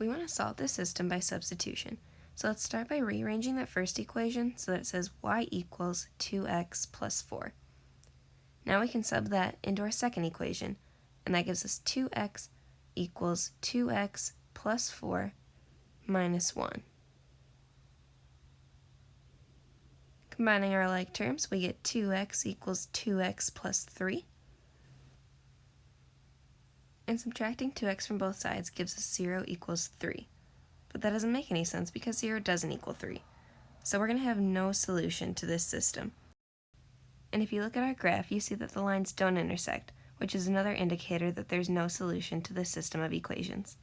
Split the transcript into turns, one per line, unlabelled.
We want to solve this system by substitution. So let's start by rearranging that first equation so that it says y equals 2x plus 4. Now we can sub that into our second equation, and that gives us 2x equals 2x plus 4 minus 1. Combining our like terms, we get 2x equals 2x plus 3. And subtracting 2x from both sides gives us 0 equals 3. But that doesn't make any sense because 0 doesn't equal 3. So we're going to have no solution to this system. And if you look at our graph, you see that the lines don't intersect, which is another indicator that there's no solution to this system of equations.